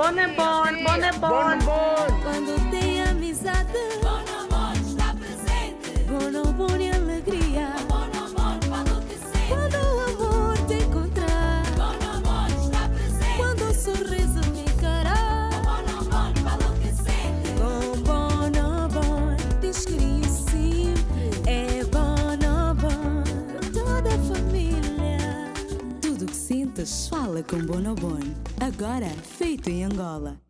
Bonne bon, bonne bon. Bon. Sintas fala com Bonobon. Agora feito em Angola.